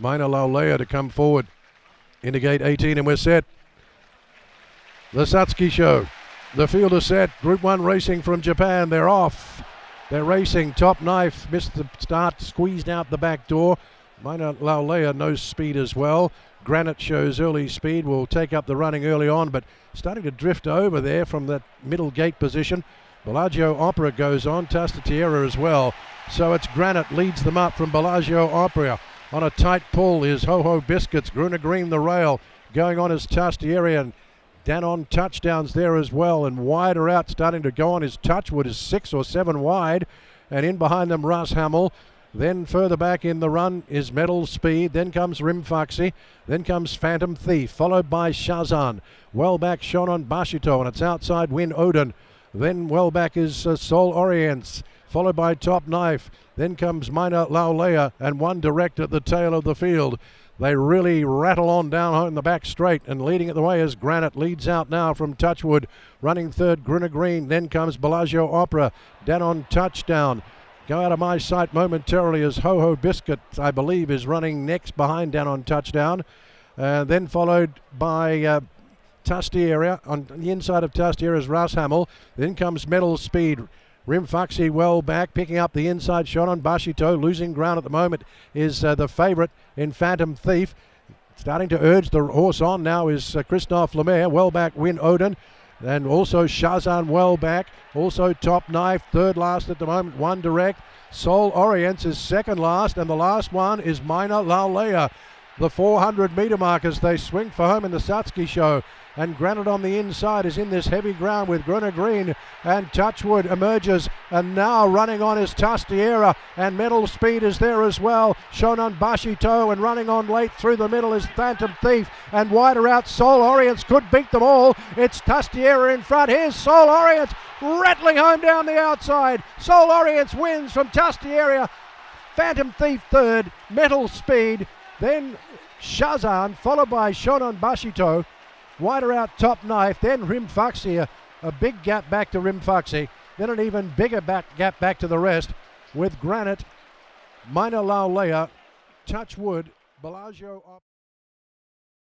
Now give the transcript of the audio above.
Mina Laulea to come forward into gate 18, and we're set. The Satsuki Sho. The field is set. Group 1 racing from Japan. They're off. They're racing. Top Knife missed the start, squeezed out the back door. Mina Laulea knows speed as well. Granite shows early speed, will take up the running early on, but starting to drift over there from that middle gate position. Bellagio Opera goes on, Tastiera as well. So it's Granite leads them up from Bellagio Opera. On a tight pull is Ho Ho Biscuits, Gruner Green the rail. Going on is Tastiera and Danon touchdowns there as well, and wider out, starting to go on is Touchwood is six or seven wide, and in behind them Russ Hamill. Then further back in the run is Metal Speed. Then comes Rimfaxi. Then comes Phantom Thief, followed by Shazan. Well back Shonan Bashito, and it's outside Win Odin. Then well back is uh, Sol Oriens, followed by Top Knife. Then comes Mina Laulea, and one direct at the tail of the field. They really rattle on down in the back straight and leading it the way as Granite leads out now from Touchwood. Running third, Gruner Green. Then comes Bellagio Opera. Danon Touchdown. Go out of my sight momentarily as Ho Ho Biscuit, I believe, is running next behind Danon Touchdown. Uh, then followed by uh, Tastiera. On the inside of Tastiera is Rouse Hamill. Then comes Metal Speed. Rimfaxi well back, picking up the inside Shonan Bashito. Losing ground at the moment is uh, the favourite in Phantom Thief. Starting to urge the horse on now is uh, Christophe Lemaire. Well back, Win Odin. And also Shazan well back. Also Top Knife, third last at the moment, one direct. Sol Oriens is second last, and the last one is Mina Laulea. The 400 metre markers they swing for home in the Satsuki Sho. And Granite on the inside is in this heavy ground with Gruner Green and Touchwood emerges. And now running on is Tastiera and Metal Speed is there as well. Shonan Bashito and running on late through the middle is Phantom Thief. And wider out, Sol Oriens could beat them all. It's Tastiera in front. Here's Sol Oriens rattling home down the outside. Sol Oriens wins from Tastiera. Phantom Thief third, Metal Speed, then Shazan, followed by Shonan Bashito. Wider out top knife, then Rimfaxi, a, a big gap back to Rimfaxi, then an even bigger back gap back to the rest with Granite, Mina Laulea, Touch Wood, Bellagio.